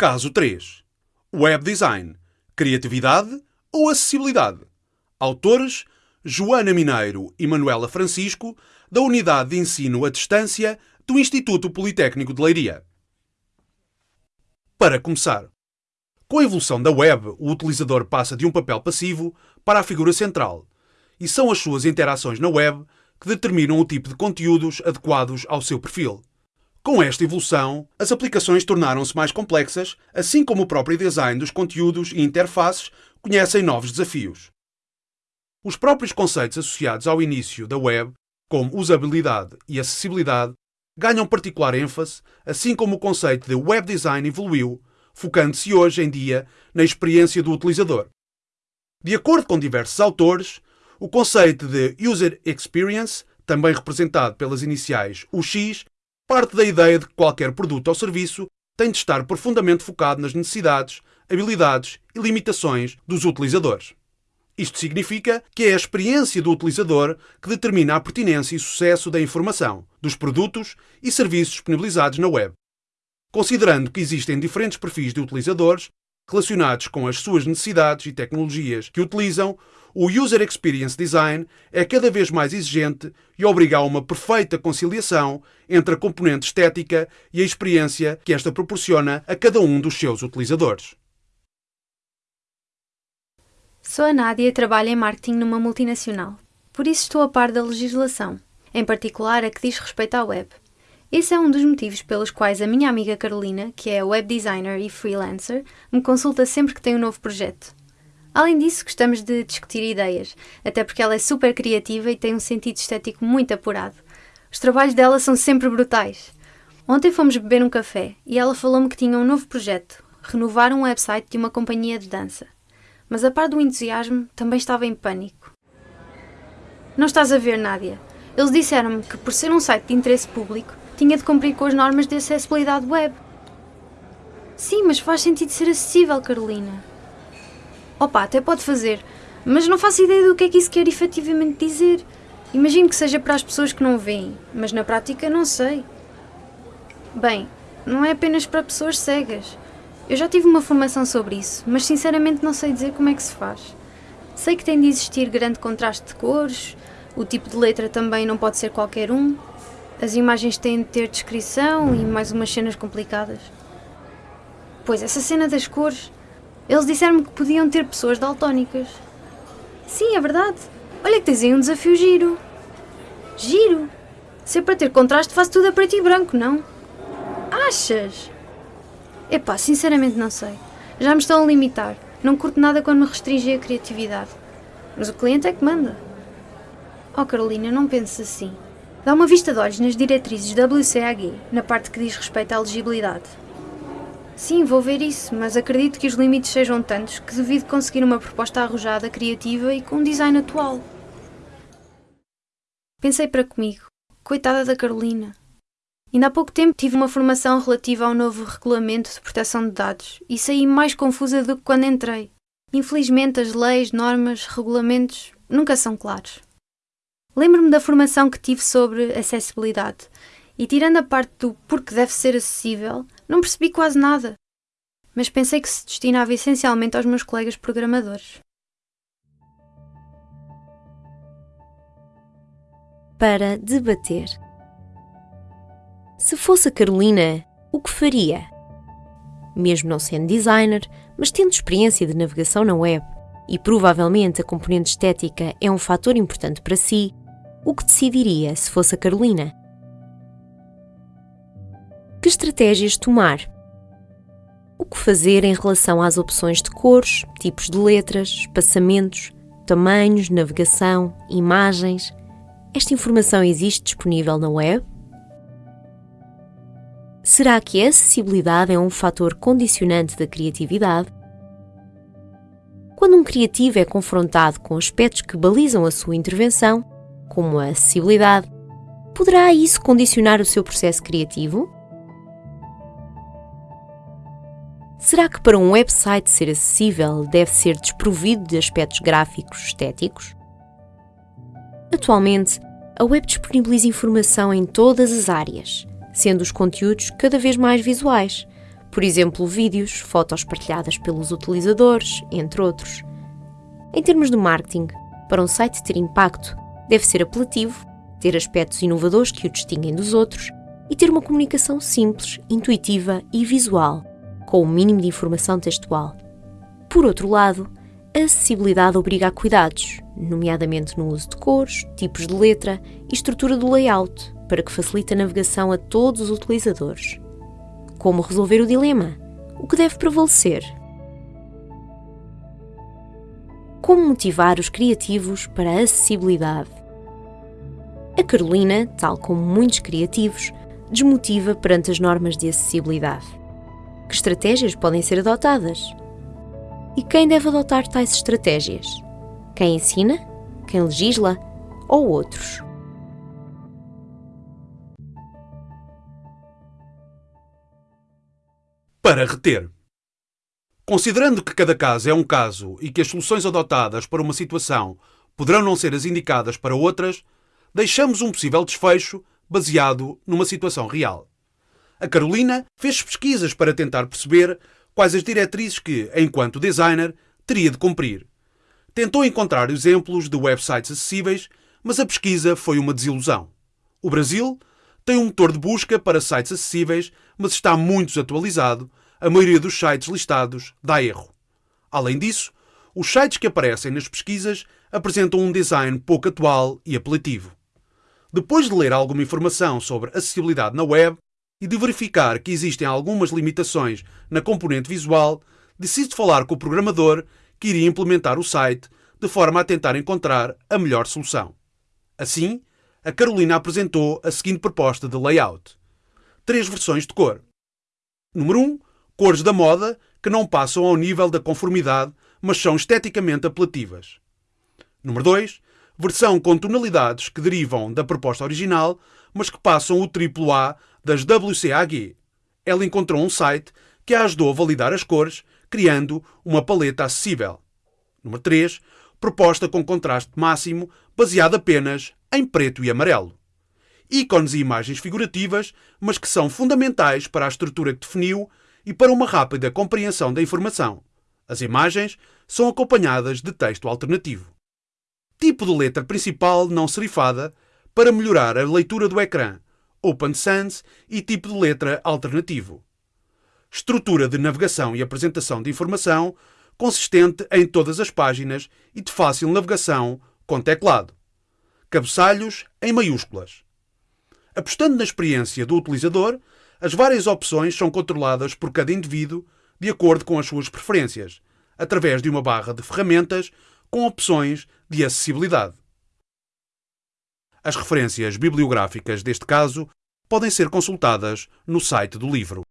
Caso 3. Web Design. Criatividade ou acessibilidade? Autores Joana Mineiro e Manuela Francisco, da Unidade de Ensino à Distância do Instituto Politécnico de Leiria. Para começar, com a evolução da web, o utilizador passa de um papel passivo para a figura central, e são as suas interações na web que determinam o tipo de conteúdos adequados ao seu perfil. Com esta evolução, as aplicações tornaram-se mais complexas, assim como o próprio design dos conteúdos e interfaces conhecem novos desafios. Os próprios conceitos associados ao início da web, como usabilidade e acessibilidade, ganham particular ênfase, assim como o conceito de web design evoluiu, focando-se hoje em dia na experiência do utilizador. De acordo com diversos autores, o conceito de User Experience, também representado pelas iniciais UX, parte da ideia de que qualquer produto ou serviço tem de estar profundamente focado nas necessidades, habilidades e limitações dos utilizadores. Isto significa que é a experiência do utilizador que determina a pertinência e sucesso da informação, dos produtos e serviços disponibilizados na web. Considerando que existem diferentes perfis de utilizadores relacionados com as suas necessidades e tecnologias que utilizam, o User Experience Design é cada vez mais exigente e obriga a uma perfeita conciliação entre a componente estética e a experiência que esta proporciona a cada um dos seus utilizadores. Sou a Nádia e trabalho em marketing numa multinacional. Por isso estou a par da legislação, em particular a que diz respeito à web. Esse é um dos motivos pelos quais a minha amiga Carolina, que é web designer e freelancer, me consulta sempre que tem um novo projeto. Além disso, gostamos de discutir ideias, até porque ela é super criativa e tem um sentido estético muito apurado. Os trabalhos dela são sempre brutais. Ontem fomos beber um café e ela falou-me que tinha um novo projeto, renovar um website de uma companhia de dança. Mas a par do entusiasmo, também estava em pânico. Não estás a ver, Nádia. Eles disseram-me que, por ser um site de interesse público, tinha de cumprir com as normas de acessibilidade web. Sim, mas faz sentido ser acessível, Carolina. Opa, até pode fazer, mas não faço ideia do que é que isso quer efetivamente dizer. Imagino que seja para as pessoas que não veem, mas na prática não sei. Bem, não é apenas para pessoas cegas. Eu já tive uma formação sobre isso, mas sinceramente não sei dizer como é que se faz. Sei que tem de existir grande contraste de cores, o tipo de letra também não pode ser qualquer um, as imagens têm de ter descrição e mais umas cenas complicadas. Pois, essa cena das cores eles disseram-me que podiam ter pessoas daltónicas. Sim, é verdade. Olha que tens aí um desafio giro. Giro? Se é para ter contraste, faço tudo a preto e branco, não? Achas? Epá, sinceramente não sei. Já me estão a limitar. Não curto nada quando me restringem a criatividade. Mas o cliente é que manda. Oh Carolina, não penses assim. Dá uma vista de olhos nas diretrizes WCAG, na parte que diz respeito à legibilidade. Sim, vou ver isso, mas acredito que os limites sejam tantos que devido conseguir uma proposta arrojada, criativa e com um design atual. Pensei para comigo, coitada da Carolina. Ainda há pouco tempo tive uma formação relativa ao novo regulamento de proteção de dados e saí mais confusa do que quando entrei. Infelizmente, as leis, normas, regulamentos nunca são claros. Lembro-me da formação que tive sobre acessibilidade e, tirando a parte do porque deve ser acessível, não percebi quase nada, mas pensei que se destinava essencialmente aos meus colegas programadores. Para debater. Se fosse a Carolina, o que faria? Mesmo não sendo designer, mas tendo experiência de navegação na web e provavelmente a componente estética é um fator importante para si, o que decidiria se fosse a Carolina? Que estratégias tomar? O que fazer em relação às opções de cores, tipos de letras, espaçamentos, tamanhos, navegação, imagens? Esta informação existe disponível na web? Será que a acessibilidade é um fator condicionante da criatividade? Quando um criativo é confrontado com aspectos que balizam a sua intervenção, como a acessibilidade, poderá isso condicionar o seu processo criativo? Será que para um website ser acessível deve ser desprovido de aspectos gráficos estéticos? Atualmente, a web disponibiliza informação em todas as áreas, sendo os conteúdos cada vez mais visuais, Por exemplo, vídeos, fotos partilhadas pelos utilizadores, entre outros. Em termos de marketing, para um site ter impacto, deve ser apelativo, ter aspectos inovadores que o distinguem dos outros e ter uma comunicação simples, intuitiva e visual, com o um mínimo de informação textual. Por outro lado, a acessibilidade obriga a cuidados, nomeadamente no uso de cores, tipos de letra e estrutura do layout, para que facilite a navegação a todos os utilizadores. Como resolver o dilema? O que deve prevalecer? Como motivar os criativos para a acessibilidade? A Carolina, tal como muitos criativos, desmotiva perante as normas de acessibilidade. Que estratégias podem ser adotadas? E quem deve adotar tais estratégias? Quem ensina? Quem legisla? Ou outros? Para reter. Considerando que cada caso é um caso e que as soluções adotadas para uma situação poderão não ser as indicadas para outras, deixamos um possível desfecho baseado numa situação real. A Carolina fez pesquisas para tentar perceber quais as diretrizes que, enquanto designer, teria de cumprir. Tentou encontrar exemplos de websites acessíveis, mas a pesquisa foi uma desilusão. O Brasil tem um motor de busca para sites acessíveis, mas está muito desatualizado. A maioria dos sites listados dá erro. Além disso, os sites que aparecem nas pesquisas apresentam um design pouco atual e apelativo. Depois de ler alguma informação sobre acessibilidade na web e de verificar que existem algumas limitações na componente visual, decide falar com o programador que iria implementar o site de forma a tentar encontrar a melhor solução. Assim, a Carolina apresentou a seguinte proposta de layout: três versões de cor. Número 1. Um, cores da moda que não passam ao nível da conformidade, mas são esteticamente apelativas. Número 2 versão com tonalidades que derivam da proposta original, mas que passam o triplo A das WCAG. Ela encontrou um site que a ajudou a validar as cores, criando uma paleta acessível. Número 3. Proposta com contraste máximo, baseada apenas em preto e amarelo. Ícones e imagens figurativas, mas que são fundamentais para a estrutura que definiu e para uma rápida compreensão da informação. As imagens são acompanhadas de texto alternativo tipo de letra principal não serifada para melhorar a leitura do ecrã, Open Sans e tipo de letra alternativo. Estrutura de navegação e apresentação de informação consistente em todas as páginas e de fácil navegação com teclado. Cabeçalhos em maiúsculas. Apostando na experiência do utilizador, as várias opções são controladas por cada indivíduo de acordo com as suas preferências, através de uma barra de ferramentas com opções de acessibilidade. As referências bibliográficas deste caso podem ser consultadas no site do livro.